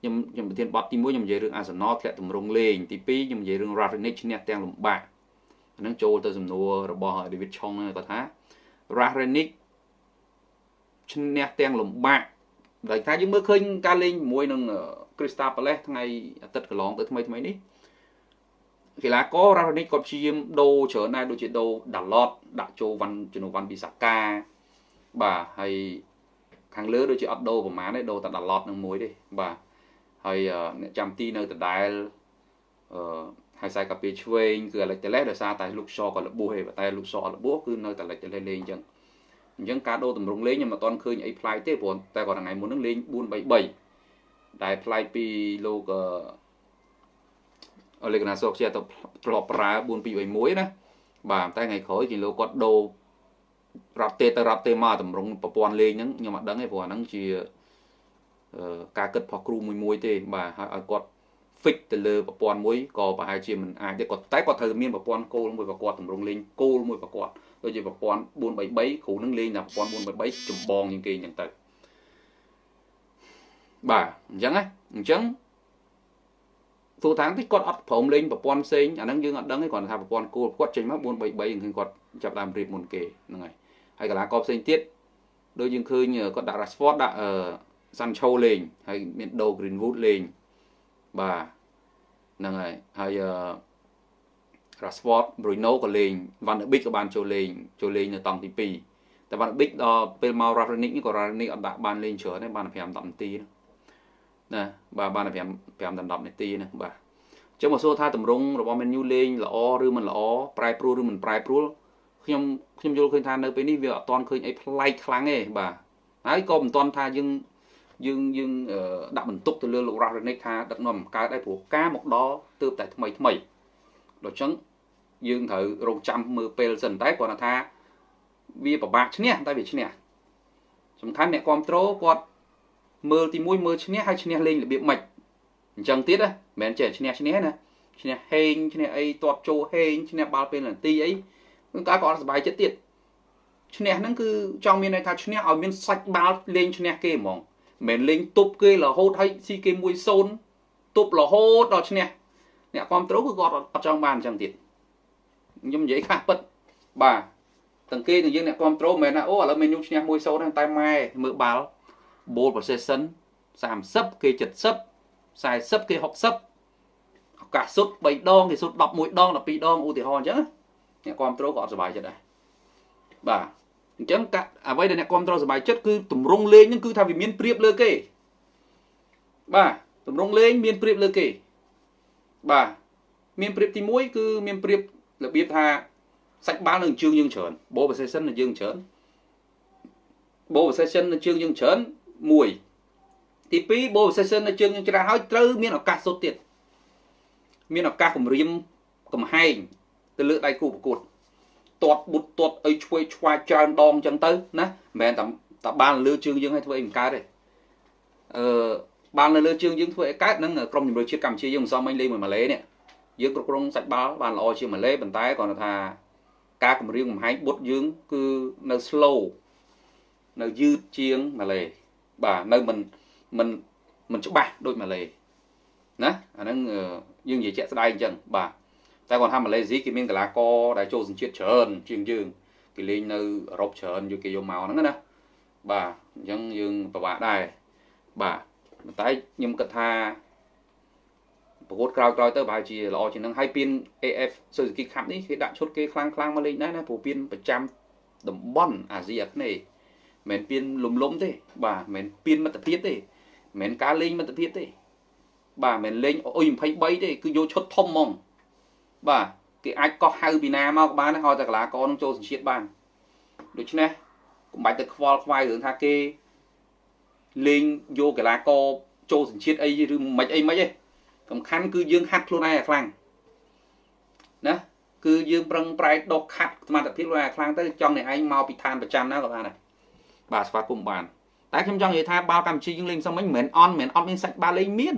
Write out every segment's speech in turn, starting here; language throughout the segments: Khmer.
ខ្ញុំខ្ញុំប្រធានបទទី1ខ្ញុំនិយាយរឿង Arsenal ធ្លាក់ទម្រង់លេងទី2ខ្ញុំនិយាយរឿង Rangnick ឈ្នះទាំងលំបាកអានឹងចូលទៅសំណួររបស់ David Chong គាត់ថា Rangnick ឈ្នះទាំងលំបាកដោយថាយើងមើលឃើញការលេងជាមួយនឹង Crystal Palace ថ្ងៃអាទិត្យកន្លងទៅថ្មីថ្មីនេះកីឡាករ Rangnick គាត់ព្យាយាមដូរច្រើនដែរដូចជាដូរ Dalot ដាក់ចូលវ៉ាន់ជំនួសវ៉ាន់ពីសាកាបាទហើយខាងលើដូចជាអត់ដូរប្រហែលទេដូរតែ Dalot នឹងមួយទេបាទ ហើយអ្នកចាំទីនៅដដែលអឺហើយខ្សែកាពីឆ្វេងគឺអាឡិចតេលេសដោយសារតែលោកសក៏លបួសទេតែលោកសអត់លបួសគឺនៅតែអាឡិចតេលេសលេងអញ្ចឹងអញ្ចឹងការដូរតម្រង់លេងខ្ញុំមិនទាន់ឃើញអីប្លែកទេព្រោះតែគាត់ថ្ងៃមុនហ្នឹងលេង4-3-3ដែលប្លែកពីលោកអលេកណាសូខ្ជាទៅធ្លាប់ប្រើ4-2-1ណាបាទតែថ្ងៃក្រោយគេលោកគាត់ដូររត់ទេទៅរត់ទេមកតម្រង់ប្រព័ន្ធលេងហ្នឹងខ្ញុំអត់ដឹងទេព្រោះអាហ្នឹងជា ការគិតផុសគ្រូមួយមួយទេបាទហើយឲ្យគាត់ fix ទៅលើប្រព័ន្ធមួយក៏ប្រហែលជាមិនអាចទេគាត់តែគាត់ត្រូវមានប្រព័ន្ធគោលមួយប្រគាត់តម្រង់លេងគោលមួយប្រគាត់ដូចជាប្រព័ន្ធ433គ្រូនឹងលេងតែប្រព័ន្ធ433ចម្បងជាងគេអញ្ចឹងទៅបាទអញ្ចឹងណាអញ្ចឹងទូតាំងទីគាត់អត់ព្រមលេងប្រព័ន្ធផ្សេងអាហ្នឹងយើងអត់ដឹងទេគាត់ថាប្រព័ន្ធគោលគាត់ចេញមក433ឃើញគាត់ចាប់ដើមរៀបមុនគេហ្នឹងហើយហើយកីឡាករផ្សេងទៀតដូចយើងឃើញគាត់ដាក់ Rashford ដាក់អឺ Sancho លេងហើយមាន Do Greenwood លេងបាទហ្នឹងហើយហើយ Rashford Bruno ក៏លេង Van de Beek ក៏បានចូលលេងចូលលេងនៅតង់ទី2តែ Van de Beek ដល់ពេលមក Rangnick នេះក៏ Rangnick អត់ដាក់បានលេងច្រើនទេបាន5 10នាទីណាបាទបាន5 5ដល់10នាទីណាបាទអញ្ចឹងមកសួរថាតម្រង់របស់ Man U លេងល្អឬមិនល្អប្រែប្រួលឬមិនប្រែប្រួលខ្ញុំខ្ញុំយល់ឃើញថានៅពេលនេះវាអត់ទាន់ឃើញអីប្លែកខ្លាំងទេបាទហើយក៏មិនទាន់ថាយើង យើងយើងដាក់បន្ទុកទៅលើលោករ៉ាស់រ៉េនិកថាដឹកនាំកើតដែរព្រោះការមកដល់ទើបតែថ្មីថ្មីដូច្នេះយើងត្រូវរងចាំមើលពេលសិនតែគាត់ថាវាពិបាកឈ្នះតែវាឈ្នះសំខាន់អ្នកគ្រប់ត្រូលគាត់មើលទី1មើលឈ្នះហើយឈ្នះលេងរបៀបម៉េចអញ្ចឹងទៀតណាមិនមែនចេះឈ្នះឈ្នះណាឈ្នះហេងឈ្នះអីទាត់ចូលហេងឈ្នះបាល់ពេលនាទីអីគឺការក៏អត់សុបាយចិត្តទៀតឈ្នះហ្នឹងគឺចង់មានន័យថាឈ្នះឲ្យមានសាច់បាល់លេងឈ្នះគេហ្មង មិនលេងទប់គេរហូតឲ្យស៊ីគេ1-0ទប់រហូតដល់ឈ្នះអ្នកគ្រប់ត្រូលគឺគាត់អត់ចង់បានអញ្ចឹងទៀតខ្ញុំនិយាយខាស់ពិតបាទទាំងគេទាំងយើងអ្នកគ្រប់ត្រូលមិនមែនថាអូឥឡូវមេញូឈ្នះ1-0តែម៉ែមើលបាល់ ball possession 30គេ70 40គេ60ឱកាសសុទ្ធ3ដងគេសុទ្ធ11ដង12ដងឧទាហរណ៍អញ្ចឹងអ្នកគ្រប់ត្រូលក៏អត់សុបាយចិត្តដែរបាទ អញ្ចឹងអ្វីដែលអ្នកគ្រប់គ្រងសบายចិត្តគឺតម្រង់លេងហ្នឹងគឺថាវាមានព្រៀបលើគេបាទតម្រង់លេងមានព្រៀបលើគេបាទមានព្រៀបទី1គឺមានព្រៀបរបៀបថាសាច់បាល់នៅជើងយើងច្រើន ball possession នៅយើងច្រើន ball possession នៅជើងយើងច្រើន1ទី2 ball possession នៅជើងយើងច្រើនហើយត្រូវមានឱកាសសុទ្ធទៀតមានឱកាសគម្រាមកំហែងទៅលើដៃគូប្រកួត ទាត់បុតទាត់អីឆ្វេងឆ្វាយច្រើនដងអញ្ចឹងទៅណាមិនមែនតែតែបានលើជើងយើងឲ្យធ្វើអីមិនកើតទេអឺបាននៅលើជើងយើងធ្វើអីកើតនឹងក្រុមជំរឿជាតិកម្ពុជាយើងមិនសមមិញលេងមួយម៉ាឡេនេះយើងគ្រប់គ្រងសាច់បាល់បានល្អជាងម៉ាឡេប៉ុន្តែគាត់ថាការគម្រាមកំហែងបុតយើងគឺនៅ slow នៅយឺតជាងម៉ាឡេបាទនៅមិនមិនមិនច្បាស់ដូចម៉ាឡេណាអាហ្នឹងយើងនិយាយជាក់ស្ដែងអញ្ចឹងបាទ តែគាត់ថាម៉ាឡេស៊ីគេមានកីឡាករដែលចូលសញ្ជាតិច្រើនជាងយើងគេលេងនៅអឺរ៉ុបច្រើនយកគេយកមកហ្នឹងណាបាទអញ្ចឹងយើងពិបាកដែរបាទតែខ្ញុំគិតថាប្រកួតក្រោយក្រោយទៅប្រហែលជាល្អជាងនឹងហើយពៀន AF Suzuki Cup នេះគេដាក់ឈុតគេខ្លាំងខ្លាំងមកលេងដែរណាព្រោះពៀនប្រចាំតំបន់អាស៊ីអាគ្នេយ៍មិនពៀនលំលំទេ បាទមិនពៀនមិត្តភាពទេមិនការលេងមិត្តភាពទេ បាទមិនលេងអុយ23ទេគឺយកឈុតធំហ្មង បាទគេអាចកោះហៅពីណាមកក៏បានឲ្យតែកីឡាករនឹងចូលសញ្ជាតិបានដូច្នេះកុំបាច់ទៅខ្វល់ខ្វាយរឿងថាគេលេងយកកីឡាករចូលសញ្ជាតិអីឬមិនអីមិនទេសំខាន់គឺយើងហាត់ខ្លួនឯងឲ្យខ្លាំងណាគឺយើងប្រឹងប្រែងដកខាត់សមត្ថភាពខ្លួនឯងខ្លាំងទៅចង់អ្នកឯងមកពីឋានប្រចាំណាក៏បានដែរបាទស្វាគមន៍បានតែខ្ញុំចង់និយាយថាបាល់កម្ពុជាយើងលេងសំមិញមិនមែនអន់មិនមែនអត់មានសាច់បាល់លេងមាន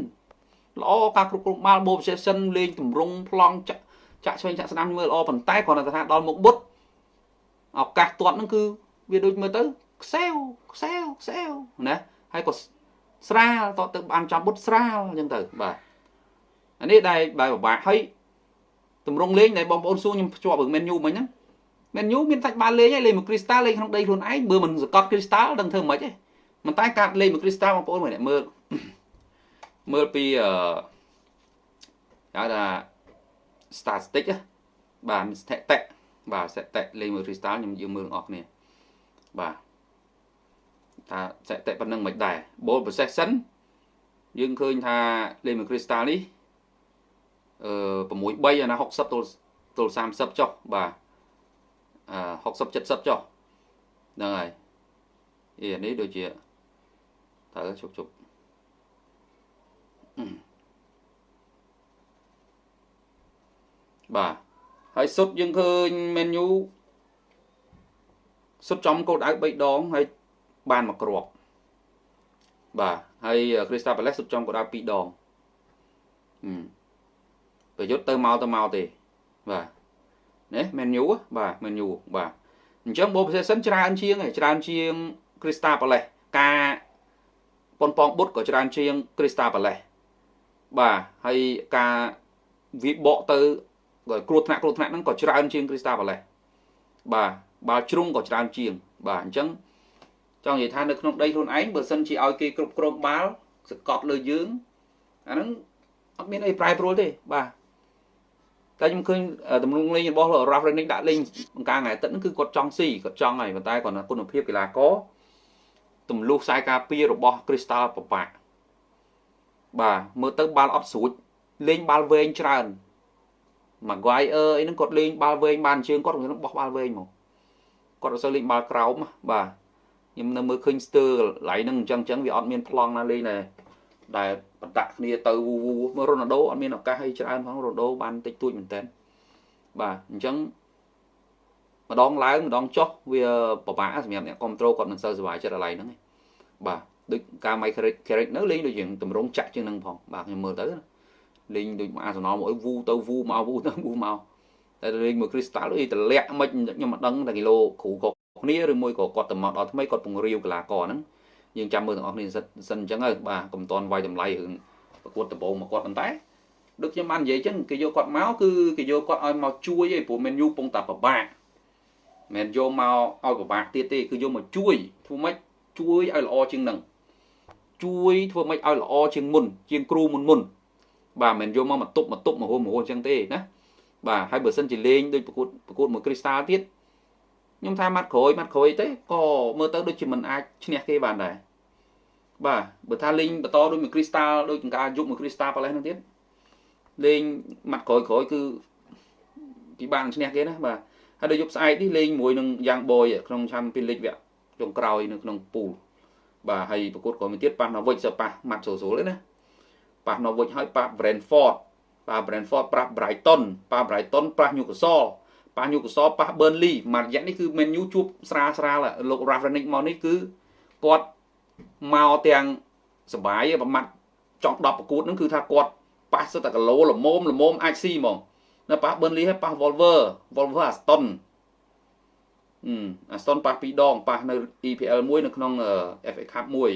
ល្អការគ្រប់គ្រងបាល់ ball possession លេងទម្រង់ប្លង់ចាក់ ចាក់ឆ្វេងចាក់ស្ដាំមើលល្អប៉ុន្តែគ្រាន់តែថាដល់មុខបុតឱកាសទាត់ហ្នឹងគឺវាដូចមើលទៅខ្សែវខ្សែវខ្សែវណាហើយក៏ស្រាលតទៅបានចំបុតស្រាលអញ្ចឹងទៅបាទអានេះដែលបែបពិបាកហើយតម្រងលេងដែលបងប្អូនសួរខ្ញុំភ្ជាប់រឿងមែនយូមិញហ្នឹងមែនយូមានសាច់បានលេងហើយលេងមួយគ្រីស្តាល់លេងក្នុងដីខ្លួនឯងបើមិនសកត់គ្រីស្តាល់ដឹងធ្វើម៉េចទេមិនតែកាត់លេងមួយគ្រីស្តាល់បងប្អូនមើលមើលមើលពីអឺហៅថា statistic បាទស្ថិតិបាទស្ថិតិលេងមួយគ្រីស្តាល់ខ្ញុំយើងមើលអស់គ្នាបាទថាស្ថិតិប៉ុណ្្នឹងមិនដែរ ball possession យើងឃើញថាលេងមួយគ្រីស្តាល់នេះអឺ6 3អាណា60ទល់ទល់30ចុះបាទអឺ60 70ចុះហ្នឹងហើយអីនេះដូចជាត្រូវជប់ជប់ បាទហើយសុទ្ធយើងឃើញ menu សុទ្ធចំកោដៅ3ដងហើយបានមកគ្រាប់បាទហើយ Crystal Palace សុទ្ធចំកោដៅ2ដងហឹមប្រយុទ្ធទៅមកទៅមកទេបាទនេះ menu បាទ menu បាទអញ្ចឹង ball possession ច្រើនជាងច្រើនជាង Crystal Palace ការប៉ុនប៉ងបុតក៏ច្រើនជាង Crystal Palace បាទហើយការវិបកទៅ គ្រោះថ្នាក់គ្រោះថ្នាក់ហ្នឹងក៏ច្រើនជាង Crystal Palace បាទបាល់ជ្រុងក៏ច្រើនជាង បាទអញ្ចឹងចង់និយាយថានៅក្នុងដីខ្លួនឯងបើសិនជាឲ្យគេគ្រប់គ្រងបាល់សកត់លើយើងអាហ្នឹងអត់មានអីប្រែប្រួលទេបាទតែខ្ញុំឃើញទំនុកលេងរបស់ Ralph Rangnick ដាក់លេងបង្ការថ្ងៃអាទិត្យហ្នឹងគឺគាត់ចង់ស៊ីគាត់ចង់ហើយប៉ុន្តែគាត់គុណភាពកីឡាករទម្លុះខ្សែការពាររបស់ Crystal ប្របាក់បាទមើលទៅបាល់អត់ស្រួចលេងបាល់វែងច្រើន Maguire អីហ្នឹងគាត់លេងបាល់វែងបានជើងគាត់គាត់បោះបាល់វែងមកគាត់អត់សូវលេងបាល់ក្រោមបាទខ្ញុំនៅមើលឃើញស្ទើកន្លែងហ្នឹងអញ្ចឹងអញ្ចឹងវាអត់មានប្លង់ណាលេងដែរដែលបតាក់គ្នាទៅវូវូមើលរ៉ូណាល់ដូអត់មានឱកាសឲ្យច្រើនផងរ៉ូណាល់ដូបានតិចតួចមែនតើបាទអញ្ចឹងម្ដងឡើងម្ដងចុះវាពិបាកសម្រាប់អ្នកគ្រប់ត្រូលគាត់មិនសូវសុខចិត្តកន្លែងហ្នឹងទេបាទដូចការ My Carrick នៅលេងដូចជាងតម្រងចាក់ជាងហ្នឹងផងបាទខ្ញុំមើលទៅ លេងដូចអាសនលមកអីវូទៅវូមកវូទៅវូមកតែលេងមួយ Crystal អីតម្លាក់មិនខ្ញុំមិនដឹងតែគីឡូគ្រូក៏គ្នាឬមួយក៏គាត់ទៅមកដល់ថ្មីគាត់ពង្រាវកីឡាករហ្នឹងយើងចាំមើលទាំងអស់គ្នាសិនសិនអញ្ចឹងហើយបាទកុំតន់វាយតម្លៃរឿងប្រកួតដំបូងមកគាត់ប៉ុន្តែដូចខ្ញុំបាននិយាយអញ្ចឹងគេយកគាត់មកគឺគេយកគាត់ឲ្យមកជួយឯងព្រោះមែនយូពងតាប្របាកមិនយកមកឲ្យប្របាកទៀតទេគឺយកមកជួយធ្វើម៉េចជួយឲ្យល្អជាងនឹងជួយធ្វើម៉េចឲ្យល្អជាងមុនជាងគ្រូមុនមុន បាទមិនយកមកមកទប់មកទប់មកហូរមកហូរអញ្ចឹងទេណាបាទហើយបើសិនជាលេងដូចប្រកួតប្រកួតមួយគ្រីស្តាល់ទៀតខ្ញុំថាម៉ាត់ក្រួយម៉ាត់ក្រួយទេក៏មើលទៅដូចជាមិនអាចឈ្នះគេបានដែរបាទបើថាលេងបន្តដូចមួយគ្រីស្តាល់ដូចការយុគមួយគ្រីស្តាល់ប៉ាឡេសនោះទៀតលេងម៉ាត់ក្រួយក្រួយគឺពីបានឈ្នះគេណាបាទហើយដល់យប់ស្អែកនេះលេងមួយនឹងយ៉ាងបយក្នុង Champions League វគ្គចុងក្រោយនៅក្នុងពូលបាទហើយប្រកួតក៏មួយទៀតប៉ះ Norwich សប៉ះម៉ាត់សូសូលទេណា ប៉ះ Norwich ហើយប៉ះ Brentford ប៉ះ Brentford ប៉ះ Brighton ប៉ះ Brighton ប៉ះ Newcastle ប៉ះ Newcastle ប៉ះ Burnley មួយរយៈនេះគឺ Man U ជួបស្រាលស្រាលលោក Rafrenic មកនេះគឺគាត់មកទាំងសបាយប្រមាត់ចង់10ប្រកួតហ្នឹងគឺថាគាត់ប៉ះសិតតែគីឡូល្មមល្មមអាចស៊ីហ្មងនៅប៉ះ Burnley ហើយប៉ះ Wolver Wolver Aston អឺ Aston ប៉ះ2ដងប៉ះនៅ EPL មួយនៅក្នុង FA Cup មួយ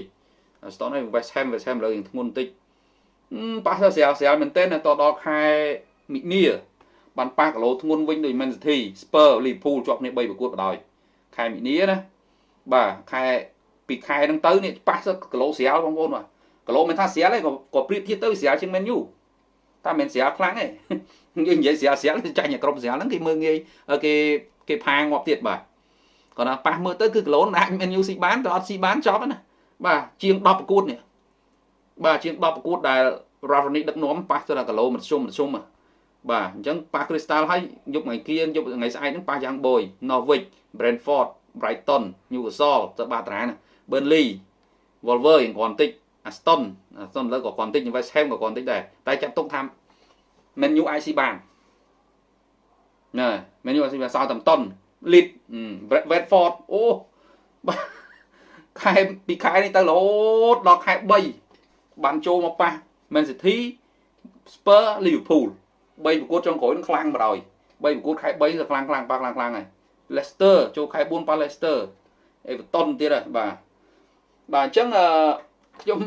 Aston ហើយ West Ham West Ham លើយ៉ាងធ្ងន់បន្តិច ប៉ះទៅស្រាលស្រាលមែនទែនតដល់ខែមិនិនាបានប៉ះគីឡូធ្ងន់វិញដោយ Man City Spur Liverpool ជាប់គ្នា3ប្រកួតបដ ாய் ខែមិនិនាណាបាទខែពីខែហ្នឹងទៅនេះប៉ះទៅគីឡូស្រាលបងប្អូនបាទគីឡូមិនថាស្រាលទេក៏ក៏ប្រៀបធៀបទៅស្រាលជាង Man U តែមិនស្រាលខ្លាំងទេយើងនិយាយស្រាលស្រាលចាញ់ឲ្យក្រុមស្រាលហ្នឹងគេមើងងាយគេគេផាងាប់ទៀតបាទគាត់ថាប៉ះមើលទៅគឺគីឡូអាច Man U ស៊ីបានតែអត់ស៊ីបានចប់ណាបាទជាង10ប្រកួតនេះ បាទជាង10ប្រកួតដែល Ravani ដឹកនាំប៉ះទៅដល់គីឡូមធ្យមមធ្យមបាទអញ្ចឹងប៉ះ Crystal ហើយយប់ថ្ងៃគៀងយប់ថ្ងៃស្អែកហ្នឹងប៉ះយ៉ាងបយ Norwich Brentford Brighton Newcastle ទៅបាតារាណា Burnley Wolver យ៉ាងគ្រាន់តិច Aston Aston លើក៏គ្រាន់តិច West Ham ក៏គ្រាន់តិចដែរតែចាត់ទុកថា Man U អាចស៊ីបានណែ Man U អាចស៊ីបាន Southampton Leeds Watford អូខែពីខែនេះទៅរហូតដល់ខែ3 បានចូលមកប៉ះ Man City Spurs Liverpool 3ប្រកួតចុងក្រោយនឹងខ្លាំងបណ្ដោយ3ប្រកួតខែ3ទៅខ្លាំងខ្លាំងប៉ះខ្លាំងខ្លាំងហើយ Leicester ចូលខែ4ប៉ះ Leicester Everton ទៀតហើយបាទបាទអញ្ចឹងខ្ញុំ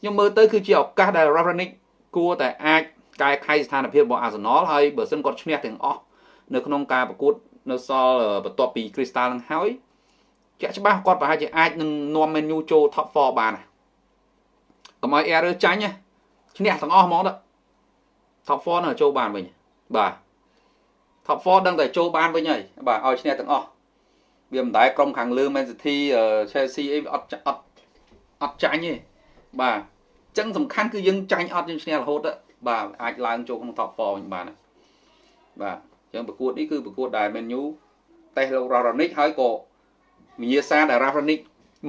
ខ្ញុំមើលទៅគឺជាឱកាសដែល Ravenic គួរតែអាចកែខៃស្ថានភាពរបស់ Arsenal ហើយបើសិនគាត់ឈ្នះទាំងអស់នៅក្នុងការប្រកួតនៅសល់បន្ទាប់ពី Crystal នឹងហើយជាក់ច្បាស់គាត់ប្រហែលជាអាចនឹងនាំ Man U ចូល top 4បាន កុំឲ្យ error ចាញ់ឈ្នះទាំងអស់ហ្មងទៅ top 4នៅចូលបានវិញបាទ top 4ដឹងតែចូលបានវិញហើយបាទឲ្យឈ្នះទាំងអស់វាមិនដែលក្រុមខាងលើ Man City Chelsea អីអត់អត់អត់ចាញ់ទេបាទអញ្ចឹងសំខាន់គឺយើងចាញ់អត់យើងឈ្នះរហូតបាទអាចឡើងចូលក្នុង top 4វិញបានបាទអញ្ចឹងប្រកួតនេះគឺប្រកួតដែល Man U តេសលោក Raronic ហើយក៏វិញ្ញាសាដែល Raronic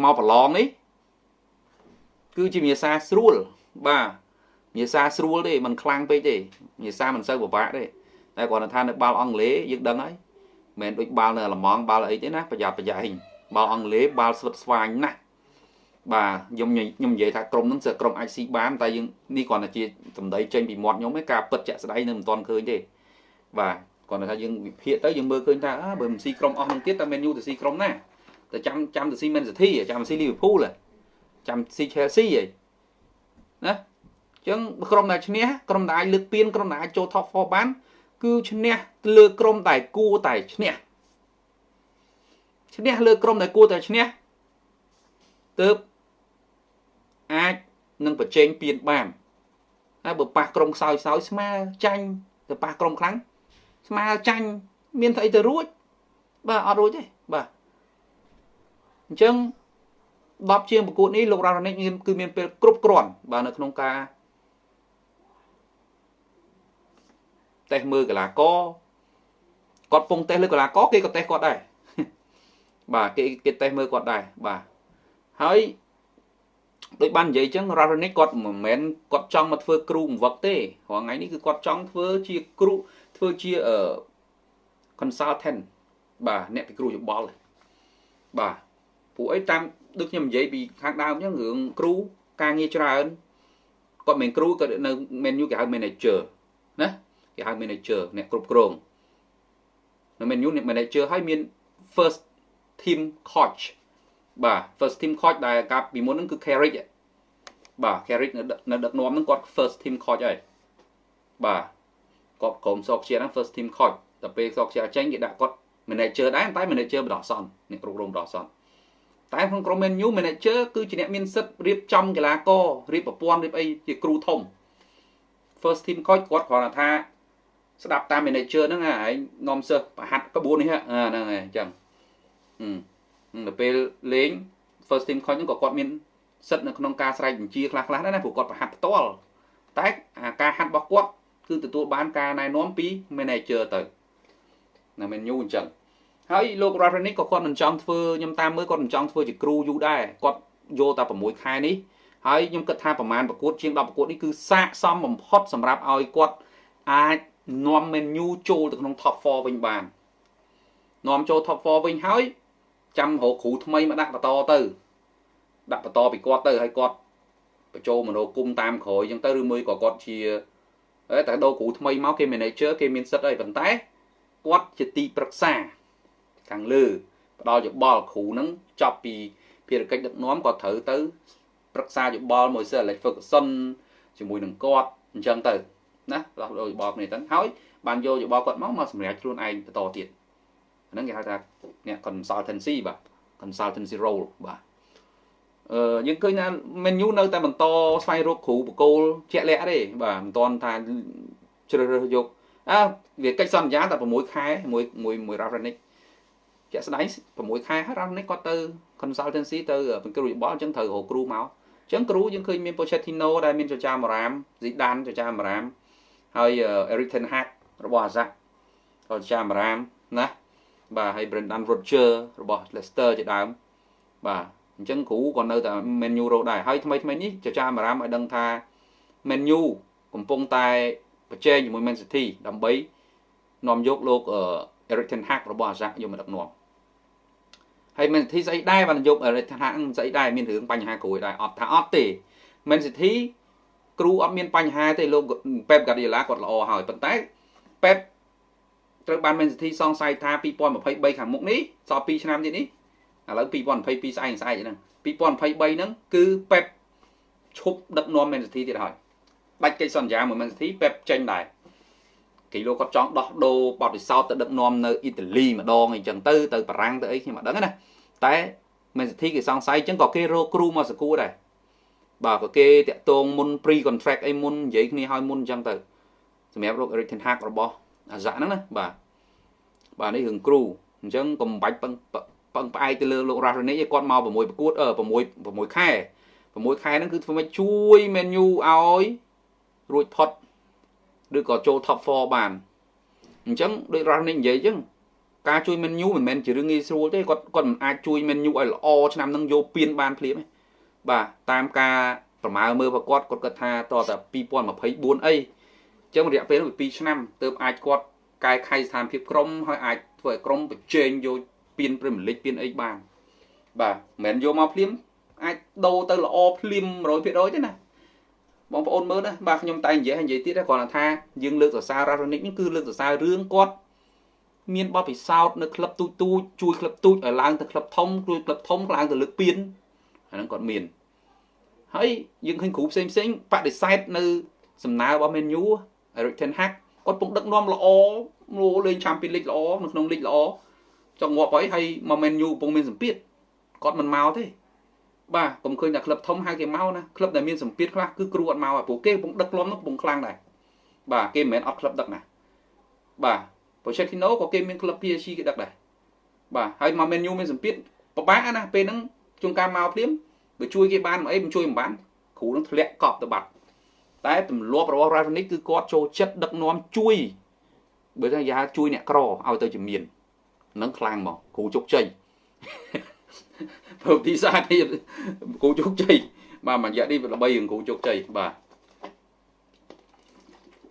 មកប្រឡងនេះ គឺជាវិញ្ញាសាស្រួលបាទវិញ្ញាសាស្រួលទេมันខ្លាំងពេកទេវិញ្ញាសាមិនសូវពិបាកទេតែគ្រាន់តែថានៅបាល់អង់គ្លេសយើងដឹងហើយមិនដូចបាល់នៅអាល្លឺម៉ង់បាល់អីទេណាប្រយ័ត្នប្រយែងបាល់អង់គ្លេសបាល់ស្វិតស្វាញណាស់បាទខ្ញុំខ្ញុំនិយាយថាក្រុមហ្នឹងសើក្រុមអាចស៊ីបានតែយើងនេះគ្រាន់តែជាសម្ដីចេញពីមាត់ខ្ញុំឯងការពិតជាក់ស្ដែងនៅមិនទាន់ឃើញទេបាទគ្រាន់តែថាយើងវិភាគទៅយើងមើលឃើញថាអើបើមិនស៊ីក្រុមអស់នឹងទៀតតែមែនយូទៅស៊ីក្រុមណាតែចាំចាំទៅស៊ីមែនស៊ីធីចាំស៊ីលីវើពូល ចាំស៊ីឆែលស៊ីហីណាអញ្ចឹងក្រុមដែលឈ្នះក្រុមដែលអាចលើកពានក្រុមដែលអាចចូល top 4បាន គឺឈ្នះលើក្រុមដែលគួរតែឈ្នះឈ្នះលើក្រុមដែលគួរតែឈ្នះទើបអាចនឹងប្រជែងពៀនបានហើយបើប៉ះក្រុមខ្សោយខ្សោយស្មើចាញ់ទៅប៉ះក្រុមខ្លាំងស្មើចាញ់មានស្អីទៅរួចបាទអត់រួចទេបាទអញ្ចឹង 10ជាងប្រកួតនេះលោករ៉ារ៉ានិកគឺមានពេលគ្រប់គ្រាន់បាទនៅក្នុងការតេស្តមើលកីឡាករគាត់ពងតេស្តលើកីឡាករគេក៏តេស្តគាត់ដែរបាទគេគេតេស្តមើលគាត់ដែរបាទហើយដូចបាននិយាយអញ្ចឹង Raronic គាត់មិនមែនគាត់ចង់មកធ្វើគ្រូបង្វឹកទេរាល់ថ្ងៃនេះគឺគាត់ចង់ធ្វើជាគ្រូធ្វើជាអឺ consultant បាទអ្នកពិគ្រោះយោបល់បាទពួកអីតាម ដូចខ្ញុំនិយាយពីខាងដើមអញ្ចឹងរឿងគ្រូការងារច្រើនគាត់មិនគ្រូគាត់នៅ menu គេហៅ manager ណាគេហៅ manager អ្នកគ្រប់គ្រងនៅ menu អ្នក manager ហើយមាន first team coach បាទ first team coach ដែលកាលពីមុនហ្នឹងគឺ Carrick បាទ Carrick នៅនៅដឹកនាំហ្នឹងគាត់ first team coach ហើយបាទគាត់ក្រុមសោកជាហ្នឹង first team coach តែពេលសោកជាចេញគេដាក់គាត់ manager ដែរតែ manager បដោះសន្នអ្នកគ្រប់គ្រងបដោះសន្ន តែក្នុងក្រុម Man U manager គឺជាអ្នកមានសិទ្ធិរៀបចំកីឡាកររៀបប្រព័ន្ធរៀបអីជាគ្រូធំ first team coach គាត់គ្រាន់តែថាស្ដាប់តាម manager ហ្នឹងឯងនាំសិស្សប្រហាត់ក្បួននេះហ្នឹងហើយអញ្ចឹងដល់ពេលលេង first team coach ហ្នឹងក៏គាត់មានសិទ្ធិនៅក្នុងការស្រែកបញ្ជាខ្លះខ្លះដែរណាព្រោះគាត់ប្រហាត់ផ្ទាល់តែការហាត់របស់គាត់គឺទទួលបានការណែនាំពី manager ទៅនៅ menu អញ្ចឹង ហើយលោក Rodronic ក៏គាត់មិនចង់ធ្វើខ្ញុំតាមមើលគាត់មិនចង់ធ្វើជាគ្រូយូរដែរគាត់យកតែ6ខែនេះហើយខ្ញុំគិតថាប្រមាណប្រកួតជាង10ប្រកួតនេះគឺសាកសមបំផុតសម្រាប់ឲ្យគាត់អាចនាំ menu ចូលទៅក្នុង top 4វិញបាននាំចូល top 4វិញហើយចាំរកគ្រូថ្មីមកដាក់បន្តទៅ ដាក់បន្តពីគាត់ទៅហើយគាត់បញ្ចូលមនោគមតាមក្រោយអញ្ចឹងទៅឬមួយក៏គាត់ជាតែដូរគ្រូថ្មីមកគេ manager គេមានសិទ្ធិអីប៉ុន្តែគាត់ជាទីប្រឹក្សា ខាងលើផ្ដល់យោបល់គ្រូនឹងចប់ពីភារកិច្ចដឹកនាំក៏ត្រូវទៅប្រឹក្សាយោបល់មួយសិ Alex Ferguson ជាមួយនឹងគាត់អញ្ចឹងទៅណាដោះដូរយោបល់គ្នាទៅហើយបានយកយោបល់គាត់មកមកសម្រាប់ខ្លួនឯងបន្តទៀតហ្នឹងគេហៅថាអ្នក consultancy បាទ consultancy role បាទអឺយើងឃើញថា menu នៅតែបន្តស្វែងរកគ្រូបកគោលជាក់លាក់ទេបាទមិនទាន់ថាជ្រើសរើសយកអើវាកិច្ចសន្យាតែ6ខែមួយមួយមួយ Ravenic ជាក់ស្ដែង6ខែហើយ Ravenic គាត់ទៅ consultancy ទៅបង្គ្រូយោបល់អញ្ចឹងត្រូវរកគ្រូមកអញ្ចឹងគ្រូយើងឃើញមាន Pochettino ដែលមានចចាមរាម Zidane ចចាមរាមហើយ Erik ten Hag របស់អាសាក៏ចចាមរាមណាបាទហើយ Brendan Rodgers របស់ Leicester ជាដើមបាទអញ្ចឹងគ្រូក៏នៅតែ Man U រកដែរហើយថ្មីថ្មីនេះចចាមរាមឲ្យដឹងថា Man U កំពុងតែប្រជែងជាមួយ Man City ដើម្បីនាំយកលោក Erik ten Hag របស់អាសាយកមកដឹកនាំ ហើយ Man City ស្អីដែរបានយក Erik ten Hag ស្អីដែរមានរឿងបញ្ហាគ្រូដែរអត់ថាអត់ទេ Man City គ្រូអត់មានបញ្ហាទេលោក Pep Guardiola គាត់ល្អហើយប៉ុន្តែ Pep ត្រូវបាន Man City សង្ស័យថា2023ខាងមុខនេះសល់2ឆ្នាំទៀតនេះឥឡូវ2022ស្អែកស្អែកហ្នឹង2023ហ្នឹងគឺ Pep ឈប់ដឹកនាំ Man City ទៀតហើយដាច់កិច្ចសន្យាមួយ Man City ពេបចេញដែរ គីឡូគាត់ចង់ដោះដូរបទពិសោធន៍ទៅដឹកនាំនៅអ៊ីតាលីម្ដងអីចឹងទៅទៅបារាំងទៅអីខ្ញុំអត់ដឹងណាតែ Man City គេសង្ស័យចឹងក៏គេរកគ្រូមកសកួរដែរបាទក៏គេតាក់ទងមុន pre contract អីមុននិយាយគ្នាឲ្យមុនចឹងទៅសម្រាប់រក Eric Ten Hag របស់អាហ្សាហ្នឹងណាបាទបាទនេះរឿងគ្រូអញ្ចឹងកុំបាច់ពឹងពឹងផ្អែកទៅលើលោករ៉ារ៉េនីគាត់មក6ប្រកួតអឺ6 6ខែ6ខែហ្នឹងគឺធ្វើម៉េចជួយ menu ឲ្យរួចផុត ឬក៏ចូល top 4បានអញ្ចឹងដូចរ៉ានីនិយាយអញ្ចឹងការជួយ menu មិនមែនជារឿងងាយស្រួលទេគាត់គាត់មិនអាចជួយ menu ឲ្យល្អឆ្នាំហ្នឹងយកពៀនបានភ្លាមទេបាទតាមការប្រមាណមើលប្រកបគាត់គាត់ថាតតែ2024អីអញ្ចឹងរយៈពេលនោះ2ឆ្នាំទើបអាចគាត់កែខៃស្ថានភាពក្រុមហើយអាចធ្វើឲ្យក្រុមបញ្ចេញយកពៀនព្រីមលីកពៀនអីបានបាទមិនមែនយកមកភ្លាមអាចដូរទៅល្អភ្លាម100%ទេណា បងប្អូនមើលណាបាទខ្ញុំតែនិយាយនិយាយទៀតគ្រាន់តែថាយើងលើកសរសើររ៉ារ៉ូនិកនេះគឺលើកសរសើររឿងគាត់មានបទពិសោធន៍នៅក្លឹបទូចទូចជួយក្លឹបទូចឲ្យឡើងទៅក្លឹបធំជួយក្លឹបធំឡើងទៅលើកពៀនអាហ្នឹងគាត់មានហើយយើងឃើញគ្រូផ្សេងផ្សេងបដិសេធនៅសំណើរបស់ Man U Eric Ten Hag គាត់ពងដឹកនាំល្អមកលេង Champions League ល្អនៅក្នុងលីកល្អចង់ងាប់ហើយហើយមក Man U កំពុងមានសម្ពាធគាត់មិនមកទេ បាទកុំឃើញតែក្លឹបធំហៅគេមកណាក្លឹបដែលមានសម្ពាធខ្លះគឺគ្រូអត់មកព្រោះគេកំពុងដឹកលំនោះកំពុងខ្លាំងដែរបាទគេមិនមែនអត់ក្លឹបដឹកណាបាទ Pochettino ក៏គេមានក្លឹប PSG គេដឹកដែរបាទហើយមក Man U មានសម្ពាធពិបាកណាពេលហ្នឹងជួនកាលមកភ្លាមបើជួយគេបានអីមិនជួយមិនបានគ្រូនឹងធ្លាក់កប់ទៅបាត់តែទម្លាប់របស់ Ravnik គឺគាត់ចូលចិត្តដឹកនាំជួយបើថាយ៉ាជួយអ្នកក្រឲ្យទៅជំនាញនឹងខ្លាំងមកគ្រូជោគជ័យ ប្រវត្តិសាស្ត្រនេះគូជោគជ័យបាទមួយរយៈនេះល្បីរឿងគូជោគជ័យបាទ